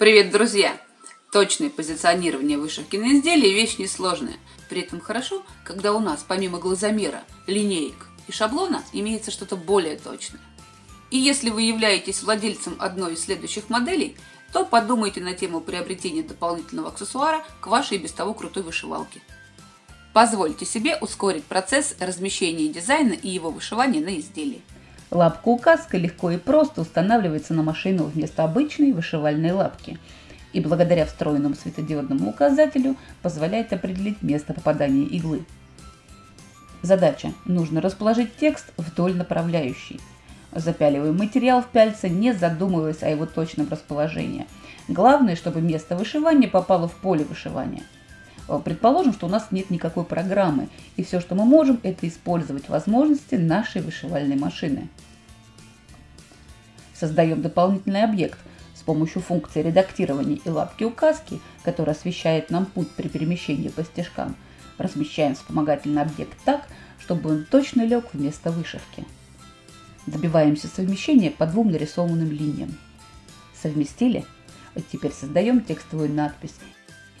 Привет, друзья! Точное позиционирование вышивки на изделии – вещь несложная. При этом хорошо, когда у нас помимо глазомера, линеек и шаблона имеется что-то более точное. И если вы являетесь владельцем одной из следующих моделей, то подумайте на тему приобретения дополнительного аксессуара к вашей без того крутой вышивалке. Позвольте себе ускорить процесс размещения дизайна и его вышивания на изделии. Лапка-указка легко и просто устанавливается на машину вместо обычной вышивальной лапки и благодаря встроенному светодиодному указателю позволяет определить место попадания иглы. Задача. Нужно расположить текст вдоль направляющей. Запяливаем материал в пяльце, не задумываясь о его точном расположении. Главное, чтобы место вышивания попало в поле вышивания. Предположим, что у нас нет никакой программы, и все, что мы можем, это использовать возможности нашей вышивальной машины. Создаем дополнительный объект с помощью функции редактирования и лапки указки, которая освещает нам путь при перемещении по стежкам. Размещаем вспомогательный объект так, чтобы он точно лег вместо вышивки. Добиваемся совмещения по двум нарисованным линиям. Совместили? Теперь создаем текстовую надпись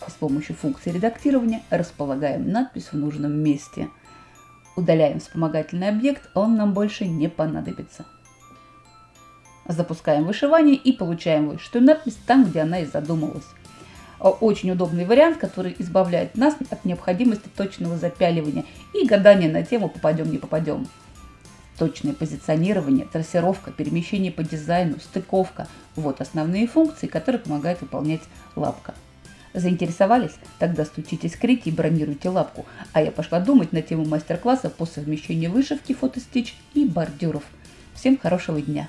с помощью функции редактирования располагаем надпись в нужном месте. Удаляем вспомогательный объект, он нам больше не понадобится. Запускаем вышивание и получаем вышитую надпись там, где она и задумалась. Очень удобный вариант, который избавляет нас от необходимости точного запяливания и гадания на тему «попадем, не попадем». Точное позиционирование, трассировка, перемещение по дизайну, стыковка – вот основные функции, которые помогает выполнять лапка. Заинтересовались? Тогда стучитесь к Рите и бронируйте лапку. А я пошла думать на тему мастер-класса по совмещению вышивки, фотостич и бордюров. Всем хорошего дня!